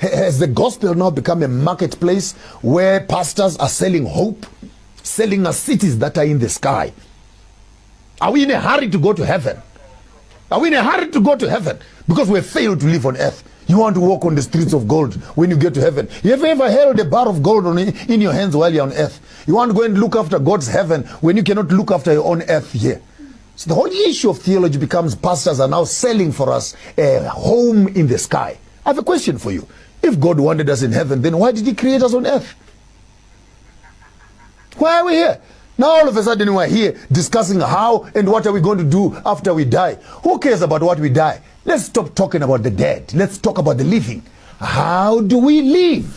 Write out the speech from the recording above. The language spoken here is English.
Has the gospel now become a marketplace where pastors are selling hope, selling us cities that are in the sky? Are we in a hurry to go to heaven? Are we in a hurry to go to heaven? Because we failed to live on earth. You want to walk on the streets of gold when you get to heaven. You have ever held a bar of gold on, in your hands while you're on earth? You want to go and look after God's heaven when you cannot look after your own earth here. So the whole issue of theology becomes pastors are now selling for us a home in the sky. I have a question for you. If God wanted us in heaven, then why did he create us on earth? Why are we here? Now all of a sudden we're here discussing how and what are we going to do after we die. Who cares about what we die? Let's stop talking about the dead. Let's talk about the living. How do we live?